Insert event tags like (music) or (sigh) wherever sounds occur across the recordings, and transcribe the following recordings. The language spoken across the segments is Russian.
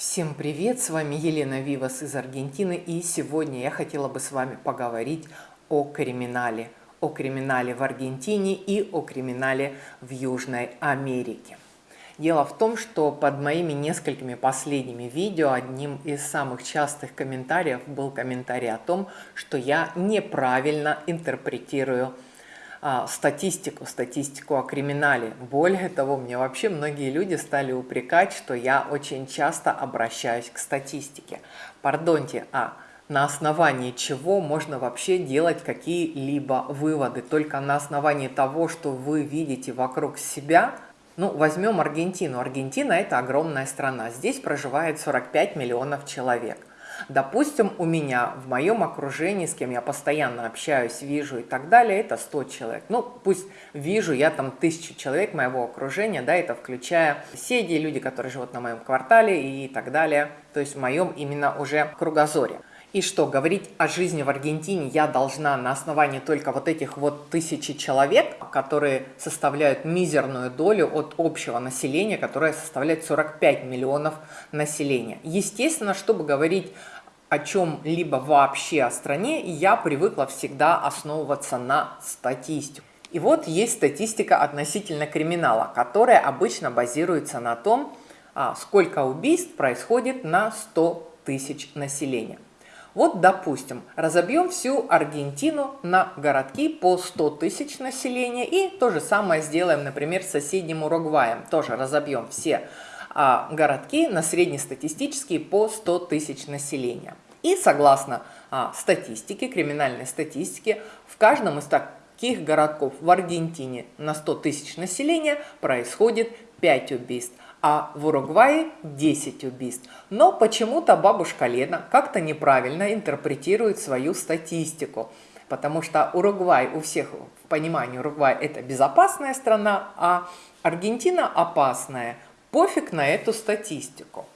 Всем привет, с вами Елена Вивас из Аргентины и сегодня я хотела бы с вами поговорить о криминале. О криминале в Аргентине и о криминале в Южной Америке. Дело в том, что под моими несколькими последними видео одним из самых частых комментариев был комментарий о том, что я неправильно интерпретирую статистику, статистику о криминале. Более того, мне вообще многие люди стали упрекать, что я очень часто обращаюсь к статистике. Пардоньте, а на основании чего можно вообще делать какие-либо выводы? Только на основании того, что вы видите вокруг себя – ну, возьмем Аргентину. Аргентина – это огромная страна. Здесь проживает 45 миллионов человек. Допустим, у меня в моем окружении, с кем я постоянно общаюсь, вижу и так далее, это 100 человек. Ну, пусть вижу я там тысячу человек моего окружения, да, это включая соседи, люди, которые живут на моем квартале и так далее. То есть в моем именно уже кругозоре. И что, говорить о жизни в Аргентине я должна на основании только вот этих вот тысячи человек, которые составляют мизерную долю от общего населения, которое составляет 45 миллионов населения. Естественно, чтобы говорить о чем-либо вообще о стране, я привыкла всегда основываться на статистику. И вот есть статистика относительно криминала, которая обычно базируется на том, а, сколько убийств происходит на 100 тысяч населения. Вот, допустим, разобьем всю Аргентину на городки по 100 тысяч населения и то же самое сделаем, например, с соседним Уругваем. Тоже разобьем все а, городки на среднестатистические по 100 тысяч населения. И согласно а, статистике, криминальной статистике, в каждом из таких городков в Аргентине на 100 тысяч населения происходит 5 убийств а в Уругвае 10 убийств. Но почему-то бабушка Лена как-то неправильно интерпретирует свою статистику. Потому что Уругвай у всех в понимании Уругвай это безопасная страна, а Аргентина опасная. Пофиг на эту статистику.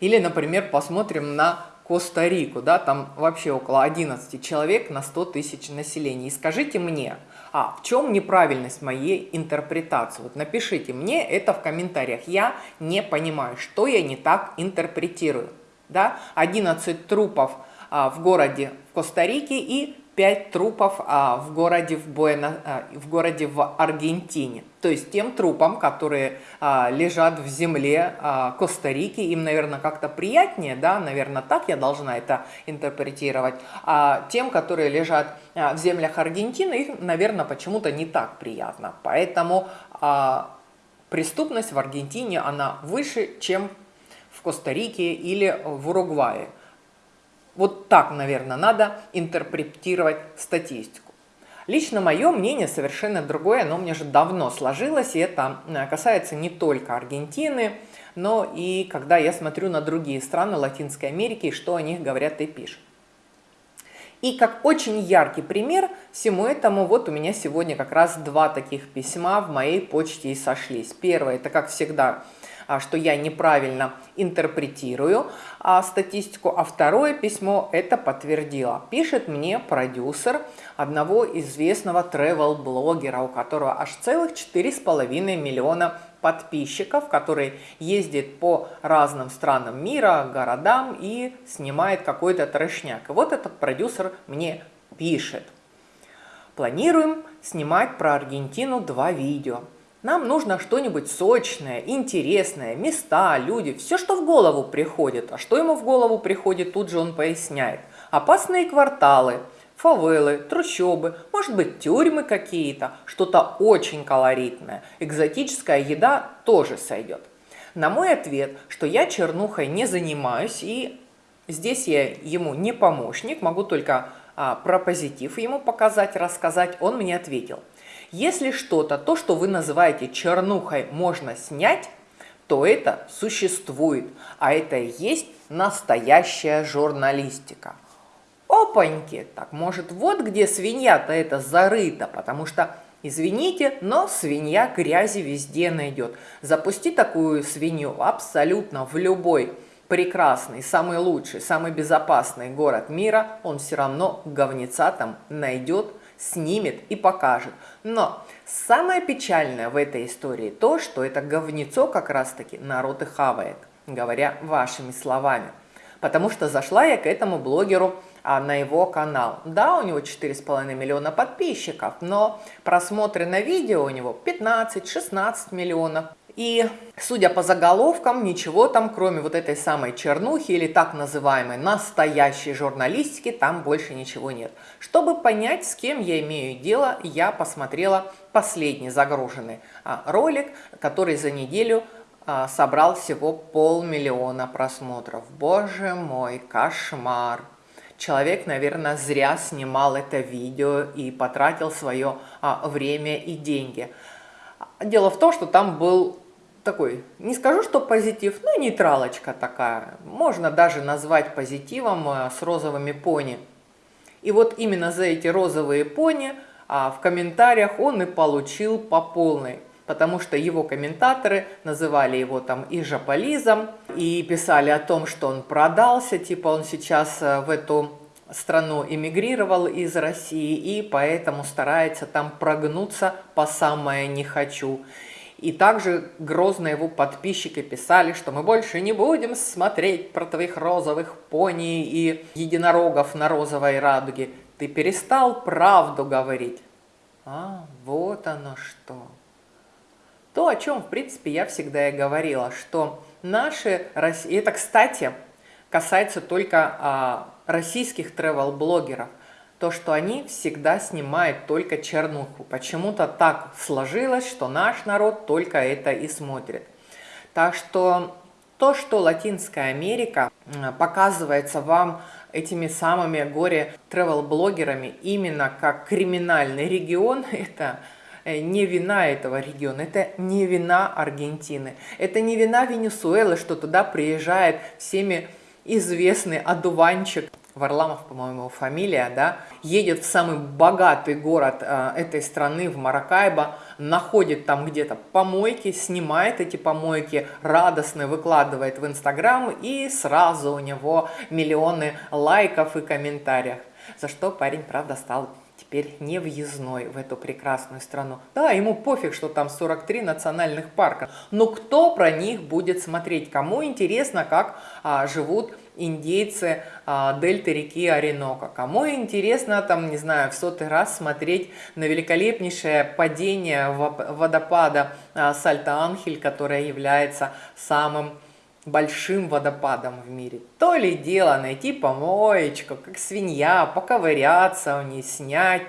Или, например, посмотрим на Коста-Рику, да, там вообще около 11 человек на 100 тысяч населения. И скажите мне, а в чем неправильность моей интерпретации? Вот напишите мне это в комментариях. Я не понимаю, что я не так интерпретирую. Да? 11 трупов а, в городе в Коста-Рике и 5 трупов а, в, городе в, Буэна, а, в городе в Аргентине. То есть тем трупам, которые а, лежат в земле а, Коста-Рики, им, наверное, как-то приятнее, да, наверное, так я должна это интерпретировать. А тем, которые лежат а, в землях Аргентины, их, наверное, почему-то не так приятно. Поэтому а, преступность в Аргентине, она выше, чем в Коста-Рике или в Уругвае. Вот так, наверное, надо интерпретировать статистику. Лично мое мнение совершенно другое, оно мне же давно сложилось, и это э, касается не только Аргентины, но и когда я смотрю на другие страны Латинской Америки, что о них говорят и пишут. И как очень яркий пример всему этому, вот у меня сегодня как раз два таких письма в моей почте и сошлись. Первое, это как всегда что я неправильно интерпретирую а, статистику, а второе письмо это подтвердило. Пишет мне продюсер одного известного travel-блогера, у которого аж целых 4,5 миллиона подписчиков, который ездит по разным странам мира, городам и снимает какой-то трешняк. И вот этот продюсер мне пишет. Планируем снимать про Аргентину два видео. Нам нужно что-нибудь сочное, интересное, места, люди, все, что в голову приходит. А что ему в голову приходит, тут же он поясняет. Опасные кварталы, фавелы, трущобы, может быть тюрьмы какие-то, что-то очень колоритное. Экзотическая еда тоже сойдет. На мой ответ, что я чернухой не занимаюсь и здесь я ему не помощник, могу только а, про позитив ему показать, рассказать, он мне ответил – если что-то, то, что вы называете чернухой, можно снять, то это существует, а это и есть настоящая журналистика. Опаньки! Так, может, вот где свинья-то это зарыта, потому что, извините, но свинья грязи везде найдет. Запусти такую свинью абсолютно в любой прекрасный, самый лучший, самый безопасный город мира, он все равно говнеца там найдет, снимет и покажет. Но самое печальное в этой истории то, что это говнецо как раз-таки народ и хавает. говоря вашими словами. Потому что зашла я к этому блогеру а, на его канал. Да, у него 4,5 миллиона подписчиков, но просмотры на видео у него 15-16 миллионов. И, судя по заголовкам, ничего там, кроме вот этой самой чернухи или так называемой настоящей журналистики, там больше ничего нет. Чтобы понять, с кем я имею дело, я посмотрела последний загруженный а, ролик, который за неделю а, собрал всего полмиллиона просмотров. Боже мой, кошмар! Человек, наверное, зря снимал это видео и потратил свое а, время и деньги. Дело в том, что там был такой, не скажу, что позитив, но нейтралочка такая. Можно даже назвать позитивом э, с розовыми пони. И вот именно за эти розовые пони а, в комментариях он и получил по полной. Потому что его комментаторы называли его там и жополизом, и писали о том, что он продался, типа он сейчас э, в эту страну эмигрировал из России, и поэтому старается там прогнуться по самое не хочу. И также грозно его подписчики писали, что мы больше не будем смотреть про твоих розовых пони и единорогов на розовой радуге. Ты перестал правду говорить. А, вот оно что. То, о чем, в принципе, я всегда и говорила, что наши... И это, кстати, касается только а, российских travel-блогеров – то, что они всегда снимают только чернуху. Почему-то так сложилось, что наш народ только это и смотрит. Так что то, что Латинская Америка показывается вам этими самыми горе-тревел-блогерами именно как криминальный регион, (laughs) это э, не вина этого региона, это не вина Аргентины, это не вина Венесуэлы, что туда приезжает всеми известный одуванчик Варламов, по-моему, фамилия, да, едет в самый богатый город э, этой страны, в Маракайбо, находит там где-то помойки, снимает эти помойки, радостно выкладывает в Инстаграм, и сразу у него миллионы лайков и комментариев. За что парень, правда, стал теперь не въездной в эту прекрасную страну. Да, ему пофиг, что там 43 национальных парка, но кто про них будет смотреть? Кому интересно, как а, живут индейцы а, дельты реки Оренока? Кому интересно, там, не знаю, в сотый раз смотреть на великолепнейшее падение водопада а, Сальто-Анхель, которое является самым большим водопадом в мире. То ли дело найти помоечку, как свинья, поковыряться у ней, снять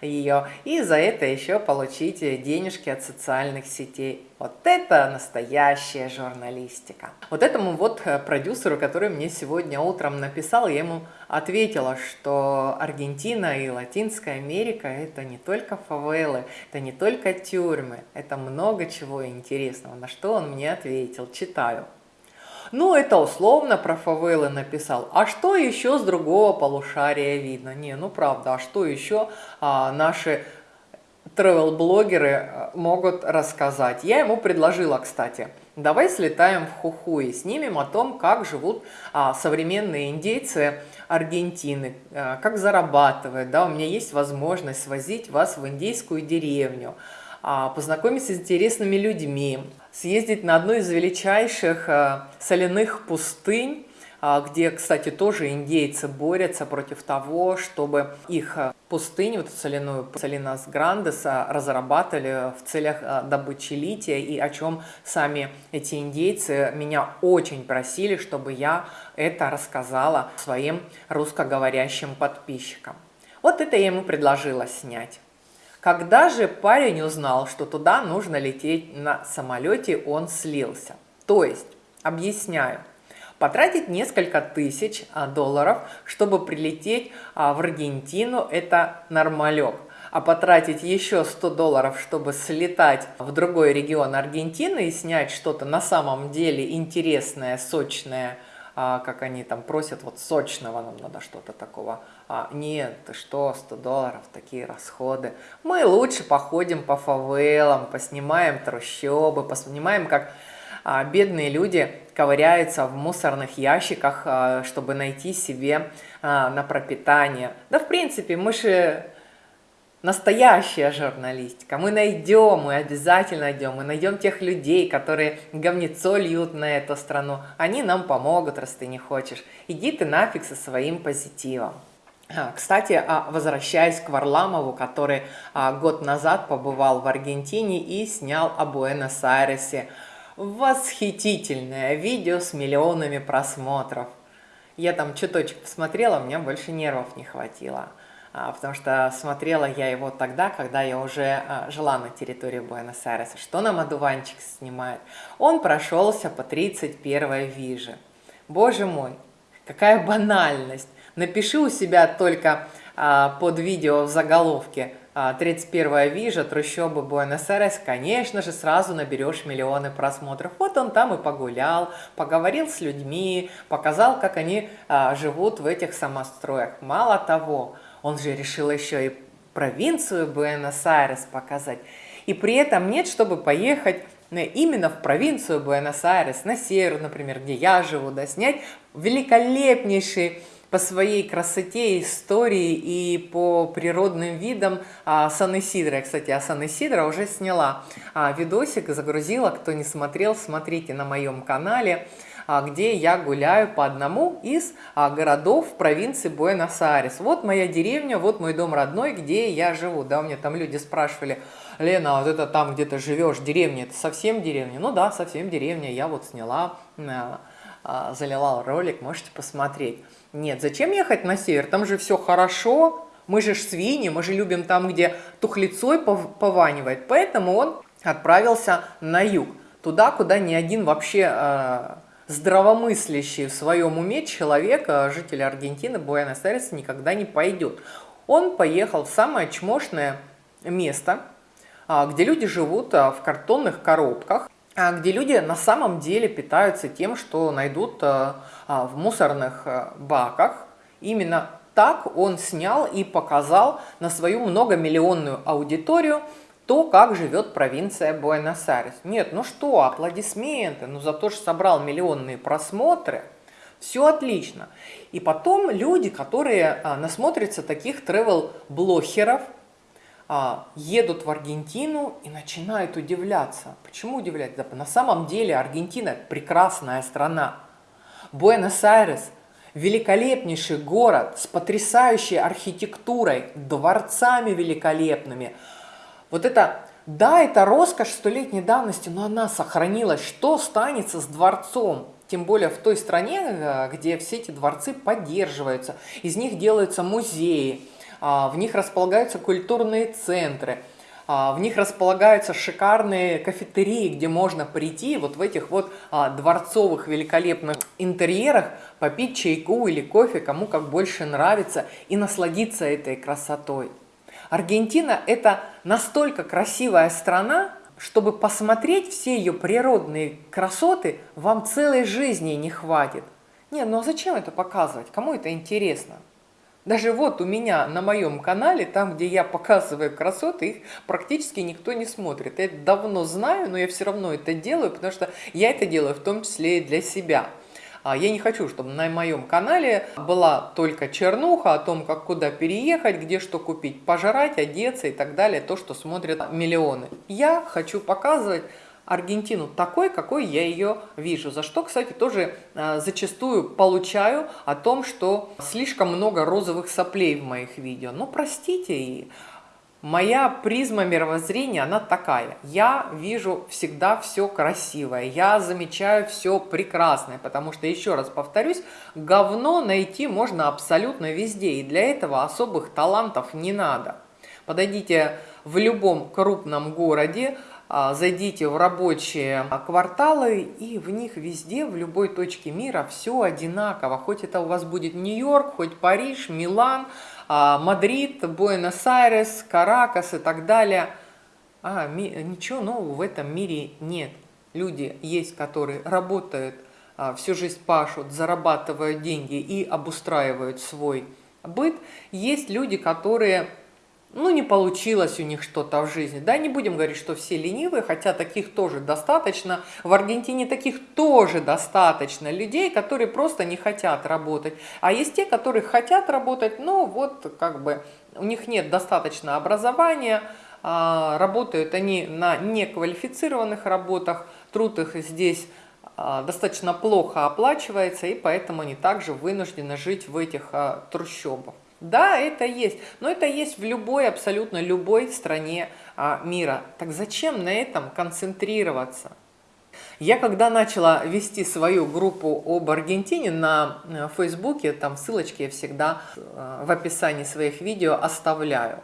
ее и за это еще получить денежки от социальных сетей. Вот это настоящая журналистика. Вот этому вот э, продюсеру, который мне сегодня утром написал, я ему ответила, что Аргентина и Латинская Америка это не только фавелы, это не только тюрьмы, это много чего интересного. На что он мне ответил, читаю. Ну, это условно про фавелы написал. А что еще с другого полушария видно? Не, ну правда, а что еще а, наши travel-блогеры а, могут рассказать? Я ему предложила, кстати, давай слетаем в Хуху и снимем о том, как живут а, современные индейцы Аргентины, а, как зарабатывают. Да, у меня есть возможность свозить вас в индейскую деревню, а, познакомиться с интересными людьми, съездить на одну из величайших э, соляных пустынь, а, где, кстати, тоже индейцы борются против того, чтобы их э, пустыню, вот соляную Салинас Грандес, разрабатывали в целях э, добычи лития, и о чем сами эти индейцы меня очень просили, чтобы я это рассказала своим русскоговорящим подписчикам. Вот это я ему предложила снять. Когда же парень узнал, что туда нужно лететь на самолете, он слился. То есть, объясняю, потратить несколько тысяч а, долларов, чтобы прилететь а, в Аргентину, это нормалек. А потратить еще 100 долларов, чтобы слетать в другой регион Аргентины и снять что-то на самом деле интересное, сочное, а, как они там просят, вот сочного нам надо что-то такого. А, нет, ты что, 100 долларов, такие расходы. Мы лучше походим по фавелам, поснимаем трущобы, поснимаем, как а, бедные люди ковыряются в мусорных ящиках, а, чтобы найти себе а, на пропитание. Да, в принципе, мы же настоящая журналистика. Мы найдем, мы обязательно найдем, мы найдем тех людей, которые говнецо льют на эту страну. Они нам помогут, раз ты не хочешь. Иди ты нафиг со своим позитивом. А, кстати, а, возвращаясь к Варламову, который а, год назад побывал в Аргентине и снял о Буэнос-Айресе восхитительное видео с миллионами просмотров. Я там чуточек посмотрела, у меня больше нервов не хватило. Потому что смотрела я его тогда, когда я уже жила на территории Буэнос-Айреса. Что нам одуванчик снимает? Он прошелся по 31 виже. Боже мой, какая банальность. Напиши у себя только а, под видео в заголовке 31 вижа, трущобы Буэнос-Айрес, конечно же, сразу наберешь миллионы просмотров. Вот он там и погулял, поговорил с людьми, показал, как они живут в этих самостроях. Мало того, он же решил еще и провинцию Буэнос-Айрес показать. И при этом нет, чтобы поехать именно в провинцию Буэнос-Айрес, на север, например, где я живу, да, снять великолепнейший по своей красоте, истории и по природным видам а, Сан-Исидро. Кстати, о Сан-Исидро уже сняла а, видосик, загрузила. Кто не смотрел, смотрите на моем канале. А, где я гуляю по одному из а, городов провинции Буэнос-Айрес. Вот моя деревня, вот мой дом родной, где я живу. Да, у меня там люди спрашивали, Лена, а вот это там, где ты живешь, деревня, это совсем деревня? Ну да, совсем деревня, я вот сняла, залила ролик, можете посмотреть. Нет, зачем ехать на север? Там же все хорошо, мы же ж свиньи, мы же любим там, где тухлицой пованивает. Поэтому он отправился на юг, туда, куда ни один вообще здравомыслящий в своем уме человек, а житель Аргентины, Буэнос-Айреса, никогда не пойдет. Он поехал в самое чмошное место, а, где люди живут а, в картонных коробках, где люди на самом деле питаются тем, что найдут в мусорных баках. Именно так он снял и показал на свою многомиллионную аудиторию то, как живет провинция Буэнос-Айрес. Нет, ну что, аплодисменты, ну за то, что собрал миллионные просмотры, все отлично. И потом люди, которые а, насмотрятся таких а, едут в Аргентину и начинают удивляться. Почему удивляться? На самом деле Аргентина прекрасная страна. Буэнос-Айрес великолепнейший город с потрясающей архитектурой, дворцами великолепными – вот это, да, это роскошь столетней давности, но она сохранилась. Что станется с дворцом? Тем более в той стране, э, где все эти дворцы поддерживаются, из них делаются музеи, а, в них располагаются культурные центры, а, в них располагаются шикарные кафетерии, где можно прийти вот в этих вот а, дворцовых великолепных интерьерах, попить чайку или кофе, кому как больше нравится, и насладиться этой красотой. Аргентина – это настолько красивая страна, чтобы посмотреть все ее природные красоты, вам целой жизни не хватит. Не, ну а зачем это показывать? Кому это интересно? Даже вот у меня на моем канале, там, где я показываю красоты, их практически никто не смотрит. Я это давно знаю, но я все равно это делаю, потому что я это делаю в том числе и для себя. А я не хочу, чтобы на моем канале была только чернуха о том, как куда переехать, где что купить, пожрать, одеться и так далее, то, что смотрят миллионы. Я хочу показывать Аргентину такой, какой я ее вижу. За что, кстати, тоже э, зачастую получаю о том, что слишком много розовых соплей в моих видео. Ну, простите, и Моя призма мировоззрения, она такая. Я вижу всегда все красивое, я замечаю все прекрасное, потому что, еще раз повторюсь, говно найти можно абсолютно везде, и для этого особых талантов не надо. Подойдите в любом крупном городе, зайдите в рабочие кварталы, и в них везде, в любой точке мира все одинаково. Хоть это у вас будет Нью-Йорк, хоть Париж, Милан, а, Мадрид, Буэнос-Айрес, Каракас и так далее. А, ничего нового в этом мире нет. Люди есть, которые работают, а, всю жизнь пашут, зарабатывают деньги и обустраивают свой быт. Есть люди, которые ну, не получилось у них что-то в жизни. Да, не будем говорить, что все ленивые, хотя таких тоже достаточно. В Аргентине таких тоже достаточно людей, которые просто не хотят работать. А есть те, которые хотят работать, но вот как бы у них нет достаточно образования, а, работают они на неквалифицированных работах, труд их здесь а, достаточно плохо оплачивается, и поэтому они также вынуждены жить в этих а, трущобах. Да, это есть, но это есть в любой, абсолютно любой стране мира. Так зачем на этом концентрироваться? Я когда начала вести свою группу об Аргентине на э, Фейсбуке, там ссылочки я всегда э, в описании своих видео оставляю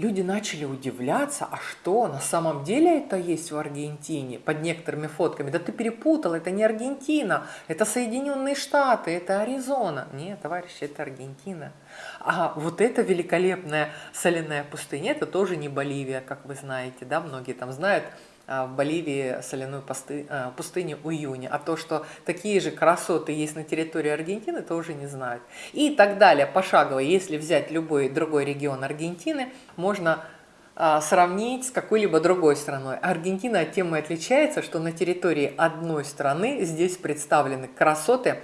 люди начали удивляться, а что, на самом деле это есть в Аргентине, под некоторыми фотками. Да ты перепутал, это не Аргентина, это Соединенные Штаты, это Аризона. Нет, товарищи, это Аргентина. А вот эта великолепная соляная пустыня, это тоже не Боливия, как вы знаете, да, многие там знают, в Боливии соляную а, пустыню июня, а то, что такие же красоты есть на территории Аргентины, тоже не знают. И так далее, пошагово, если взять любой другой регион Аргентины, можно а, сравнить с какой-либо другой страной. Аргентина тем и отличается, что на территории одной страны здесь представлены красоты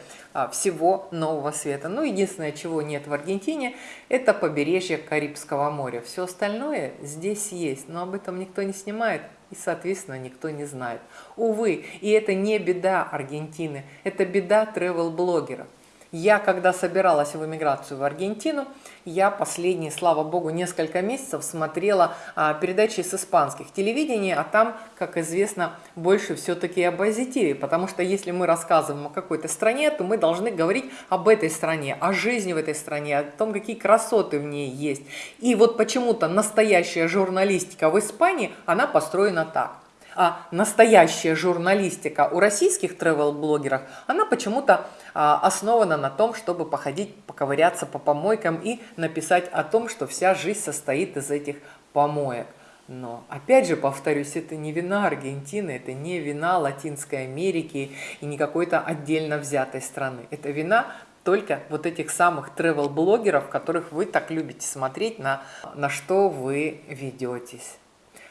всего нового света. Ну, единственное, чего нет в Аргентине, это побережье Карибского моря. Все остальное здесь есть, но об этом никто не снимает и, соответственно, никто не знает. Увы, и это не беда Аргентины, это беда тревел-блогеров. Я, когда собиралась в эмиграцию в Аргентину, я последние, слава богу, несколько месяцев смотрела а, передачи с испанских телевидений, а там, как известно, больше все-таки о позитиве, потому что если мы рассказываем о какой-то стране, то мы должны говорить об этой стране, о жизни в этой стране, о том, какие красоты в ней есть. И вот почему-то настоящая журналистика в Испании, она построена так а настоящая журналистика у российских travel-блогеров, она почему-то а, основана на том, чтобы походить, поковыряться по помойкам и написать о том, что вся жизнь состоит из этих помоек. Но, опять же, повторюсь, это не вина Аргентины, это не вина Латинской Америки и не какой-то отдельно взятой страны. Это вина только вот этих самых travel-блогеров, которых вы так любите смотреть, на, на что вы ведетесь.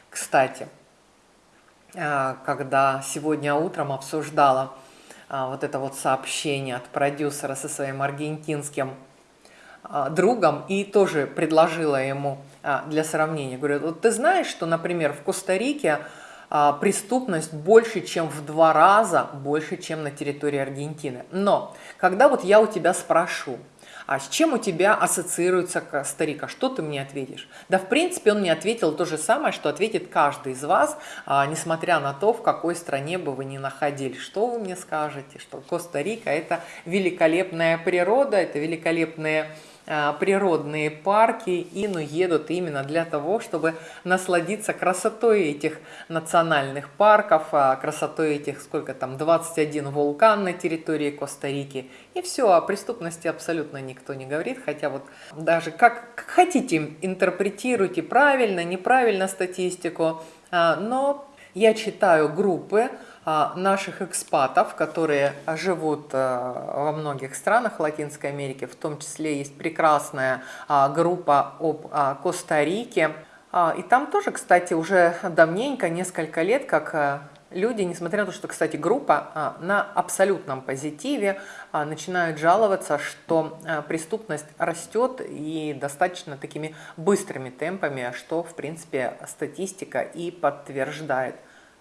Кстати, когда сегодня утром обсуждала а, вот это вот сообщение от продюсера со своим аргентинским а, другом и тоже предложила ему для сравнения. Говорю, вот ты знаешь, что, например, в Коста-Рике преступность больше, чем в два раза больше, чем на территории Аргентины. Но когда вот я у тебя спрошу, а с чем у тебя ассоциируется старик, а что ты мне ответишь? Да, в принципе, он мне ответил то же самое, что ответит каждый из вас, а, несмотря на то, в какой стране бы вы ни находились. Что вы мне скажете? Что Коста-Рика – это великолепная природа, это великолепные природные парки и ну, едут именно для того, чтобы насладиться красотой этих национальных парков, а, красотой этих, сколько там, 21 вулкан на территории Коста-Рики. И все, о преступности абсолютно никто не говорит, хотя вот даже как, как хотите интерпретируйте правильно, неправильно статистику, а, но я читаю группы, наших экспатов, которые живут а, во многих странах Латинской Америки, в том числе есть прекрасная а, группа об Коста-Рике. И там тоже, кстати, уже давненько, несколько лет, как люди, несмотря на то, что, кстати, группа на абсолютном позитиве, начинают жаловаться, что преступность растет и достаточно такими быстрыми темпами, что, в принципе, статистика и подтверждает.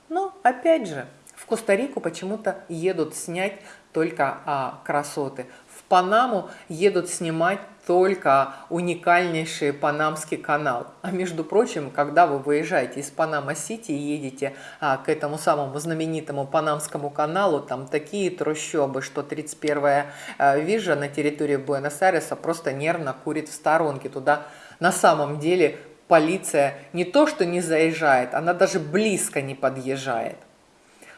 Но, опять же, в Коста-Рику почему-то едут снять только а, красоты. В Панаму едут снимать только уникальнейший Панамский канал. А между прочим, когда вы выезжаете из Панама-Сити и едете а, к этому самому знаменитому Панамскому каналу, там такие трущобы, что 31-я а, вижа на территории Буэнос-Айреса просто нервно курит в сторонке. Туда на самом деле полиция не то что не заезжает, она даже близко не подъезжает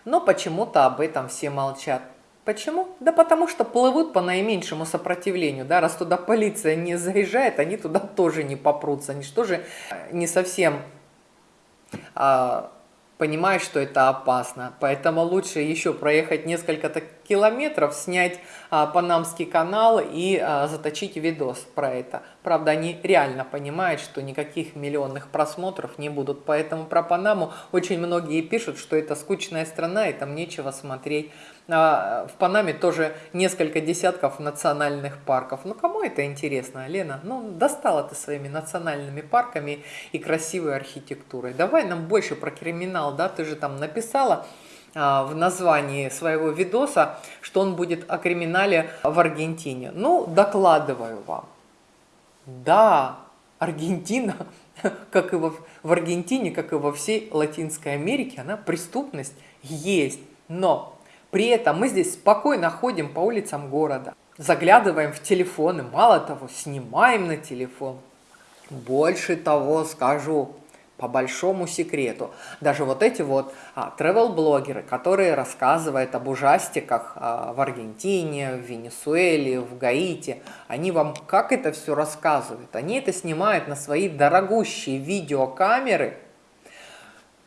но почему-то об этом все молчат. Почему? Да потому что плывут по наименьшему сопротивлению, да, раз туда полиция не заезжает, они туда тоже не попрутся, они что же э, не совсем а, понимают, что это опасно, поэтому лучше еще проехать несколько километров, снять а, Панамский канал и а, заточить видос про это. Правда, они реально понимают, что никаких миллионных просмотров не будут. Поэтому про Панаму очень многие пишут, что это скучная страна и там нечего смотреть. А в Панаме тоже несколько десятков национальных парков. Ну, кому это интересно, Лена? Ну, достала ты своими национальными парками и красивой архитектурой. Давай нам больше про криминал, да? Ты же там написала в названии своего видоса, что он будет о криминале в Аргентине. Ну, докладываю вам. Да, Аргентина, (laughs) как и во, в Аргентине, как и во всей Латинской Америке, она преступность есть. Но при этом мы здесь спокойно ходим по улицам города, заглядываем в телефоны, мало того, снимаем на телефон. Больше того скажу, по большому секрету. Даже вот эти вот а, travel-блогеры, которые рассказывают об ужастиках а, в Аргентине, в Венесуэле, в Гаити, они вам как это все рассказывают? Они это снимают на свои дорогущие видеокамеры,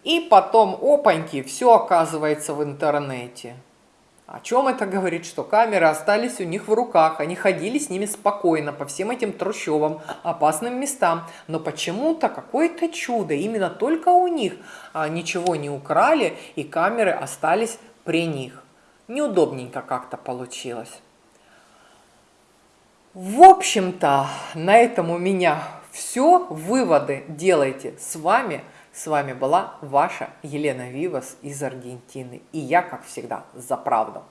и потом, опаньки, все оказывается в интернете. О чем это говорит? Что камеры остались у них в руках, они ходили с ними спокойно по всем этим трущобам, опасным местам. Но почему-то какое-то чудо, именно только у них а, ничего не украли и камеры остались при них. Неудобненько как-то получилось. В общем-то, на этом у меня все. Выводы делайте с вами. С вами была ваша Елена Вивас из Аргентины. И я, как всегда, за правду.